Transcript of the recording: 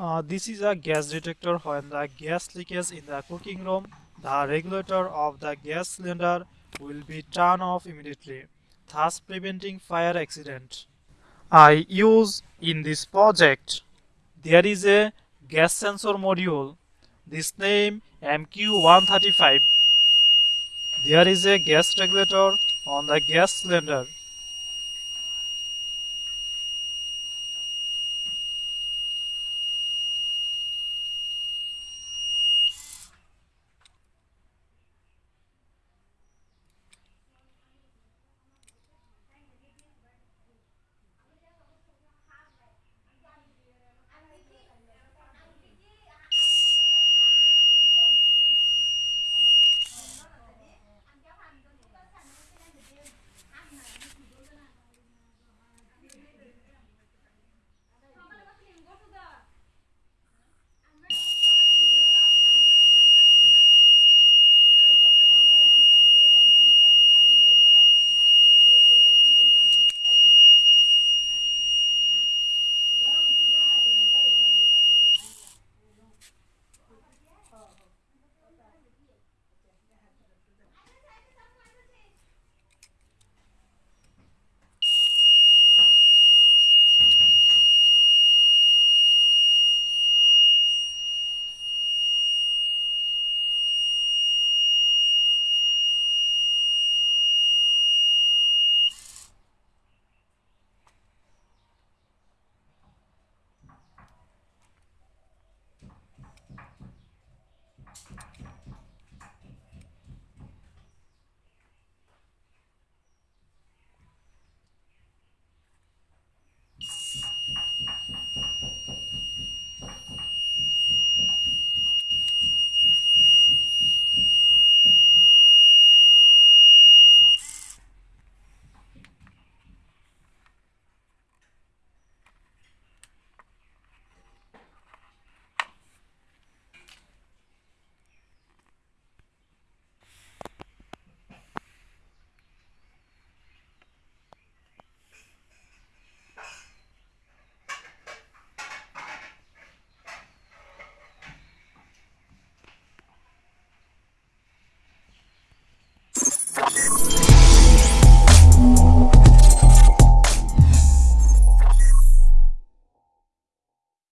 Uh, this is a gas detector when the gas leakage in the cooking room. The regulator of the gas cylinder will be turned off immediately, thus preventing fire accident. I use in this project. There is a gas sensor module. This name MQ135. There is a gas regulator on the gas cylinder.